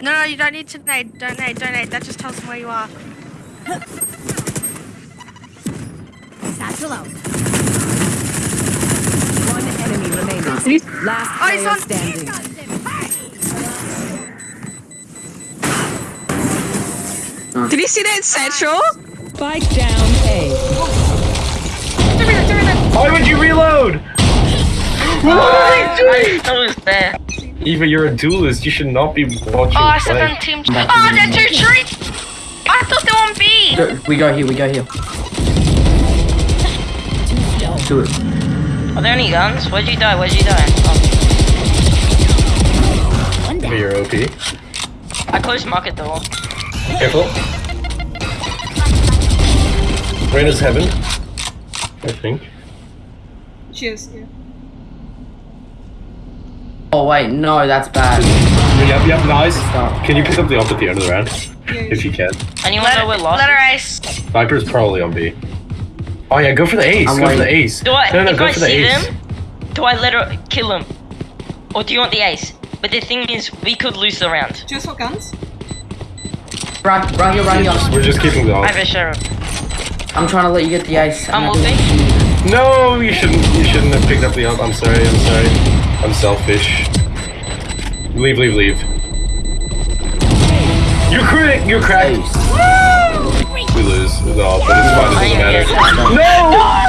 No, no, you don't need to nade. Don't nade, don't nade. That just tells them where you are. Satchel out. One enemy remaining. Last Oh, he's player on- standing. Did you see that satchel? Spike down A. Why would you reload? What are you doing? I was there. Eva, you're a duelist. You should not be watching Oh, I play. said on team. Oh, they're two trees. I thought they were on B. Go- We go here, we go here. Do it. Are there any guns? Where'd you die? Where'd you die? Oh, Okay, you're OP. I closed market door. Careful. Raze is heaven. I think. Cheers. Yeah. Oh wait, no, that's bad. Yep, yep, nice. Can you pick up the op at the end of the round? If you can. Anyone Let, know we're lost? let her ace. Viper's probably on B. Oh yeah, go for the ace. I'm go for the ace. Do I, no, no, if go I for the see ace. them, do I let her kill him? Or do you want the ace? But the thing is, we could lose the round. Just what guns? Right, right here, right here. We're just keeping the I op. have a sheriff. I'm trying to let you get the ace. I'm not moving. doing- No, you shouldn't. You shouldn't have picked up the op. I'm sorry. I'm sorry. I'm selfish. Leave, leave, leave. You're crit. You're cracked. Ace. We lose. No, but it's fine. It doesn't matter. here. No!